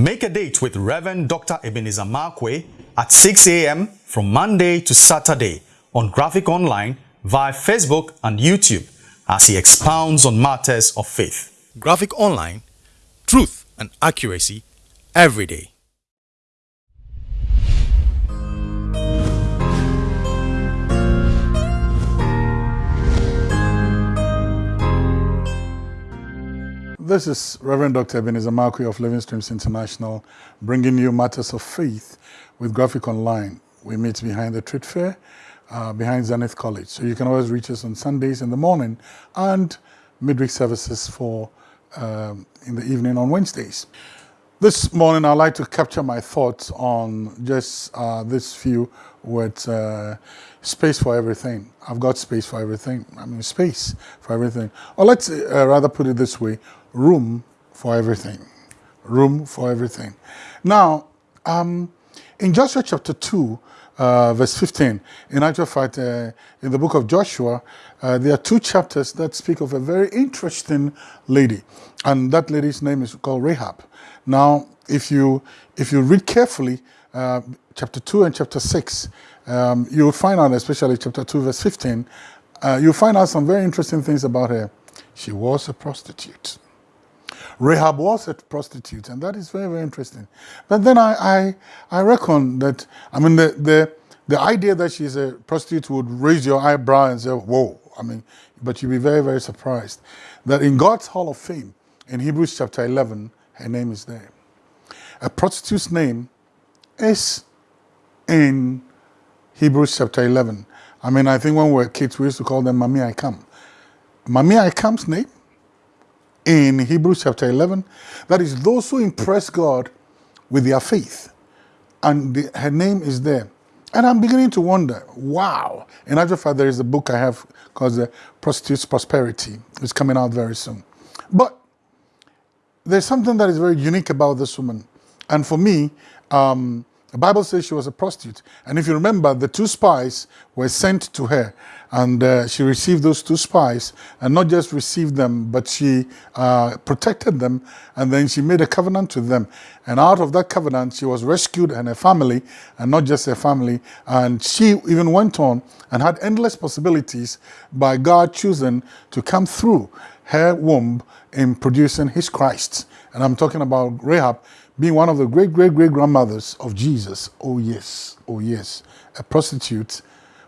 Make a date with Reverend Dr. Ebenezer Markwei at 6 a.m. from Monday to Saturday on Graphic Online via Facebook and YouTube as he expounds on matters of faith. Graphic Online, truth and accuracy every day. This is Reverend Dr. Ebenezer Markwei of Living Streams International, bringing you matters of faith with Graphic Online. We meet behind the Trade Fair, uh, behind Zenith College. So you can always reach us on Sundays in the morning and midweek services for um, in the evening on Wednesdays. This morning, I'd like to capture my thoughts on just uh, this few words, uh, space for everything. I've got space for everything. I mean, space for everything. Or let's uh, rather put it this way, room for everything. Room for everything. Now, um, in Joshua chapter 2, uh, verse 15, in actual fact, uh, in the book of Joshua, uh, there are two chapters that speak of a very interesting lady. And that lady's name is called Rahab. Now, if you, if you read carefully, uh, chapter 2 and chapter 6, um, you'll find out, especially chapter 2, verse 15, uh, you'll find out some very interesting things about her. She was a prostitute. Rahab was a prostitute, and that is very, very interesting. But then I, I, I reckon that, I mean, the, the, the idea that she's a prostitute would raise your eyebrow and say, whoa, I mean, but you'd be very, very surprised that in God's Hall of Fame, in Hebrews chapter 11, her name is there. A prostitute's name is in Hebrews chapter 11. I mean, I think when we were kids, we used to call them Mami I Come. Mami I Come's name in Hebrews chapter 11. That is those who impress God with their faith. And the, her name is there. And I'm beginning to wonder, wow. In actual fact, there is a book I have called The Prostitute's Prosperity. It's coming out very soon. But there's something that is very unique about this woman. And for me, um, the Bible says she was a prostitute. And if you remember, the two spies were sent to her and uh, she received those two spies and not just received them, but she uh, protected them and then she made a covenant to them. And out of that covenant, she was rescued and her family, and not just her family. And she even went on and had endless possibilities by God choosing to come through her womb in producing his Christ. And I'm talking about Rahab being one of the great, great, great grandmothers of Jesus. Oh, yes. Oh, yes. A prostitute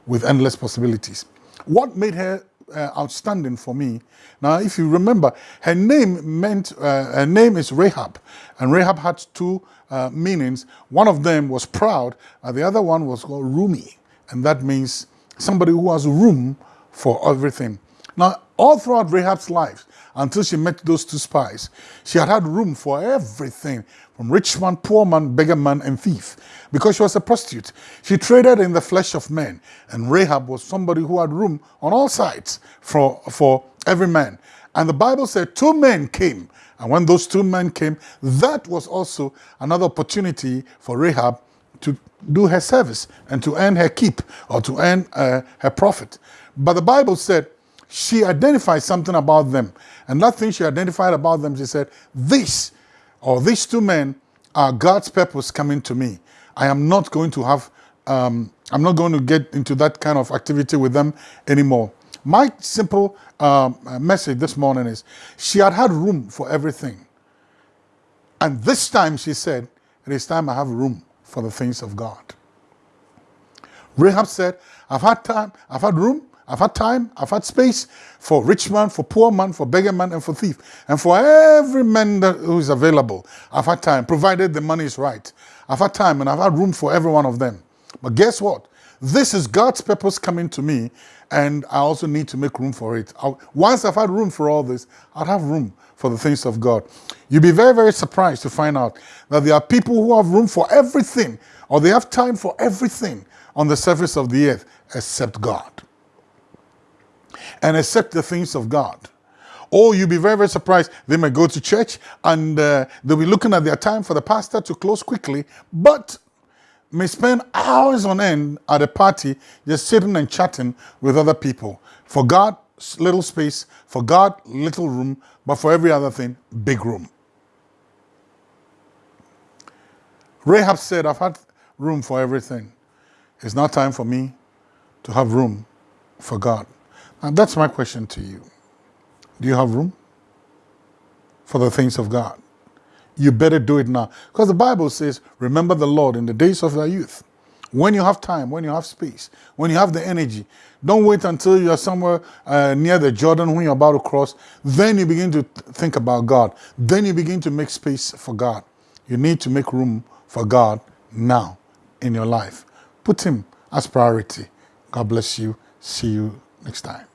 with endless possibilities. What made her uh, outstanding for me. Now, if you remember, her name meant, uh, her name is Rahab, and Rahab had two uh, meanings. One of them was proud, and the other one was called roomy, and that means somebody who has room for everything. Now, all throughout Rahab's life, until she met those two spies, she had had room for everything, from rich man, poor man, beggar man, and thief. Because she was a prostitute, she traded in the flesh of men, and Rahab was somebody who had room on all sides for, for every man. And the Bible said two men came, and when those two men came, that was also another opportunity for Rahab to do her service and to earn her keep or to earn uh, her profit. But the Bible said she identified something about them. And that thing she identified about them, she said, this or these two men are God's purpose coming to me. I am not going to have, um, I'm not going to get into that kind of activity with them anymore. My simple um, message this morning is she had had room for everything. And this time she said, it is time I have room for the things of God. Rahab said, I've had time, I've had room, I've had time, I've had space for rich man, for poor man, for beggar man, and for thief. And for every man that, who is available, I've had time, provided the money is right. I've had time and I've had room for every one of them. But guess what? This is God's purpose coming to me, and I also need to make room for it. I'll, once I've had room for all this, I'll have room for the things of God. You'll be very, very surprised to find out that there are people who have room for everything, or they have time for everything on the surface of the earth except God and accept the things of God. Or you'll be very, very surprised. They may go to church and uh, they'll be looking at their time for the pastor to close quickly, but may spend hours on end at a party just sitting and chatting with other people. For God, little space. For God, little room. But for every other thing, big room. Rahab said, I've had room for everything. It's now time for me to have room for God. And that's my question to you. Do you have room for the things of God? You better do it now. Because the Bible says, remember the Lord in the days of thy youth. When you have time, when you have space, when you have the energy, don't wait until you're somewhere uh, near the Jordan when you're about to cross. Then you begin to think about God. Then you begin to make space for God. You need to make room for God now in your life. Put Him as priority. God bless you. See you next time.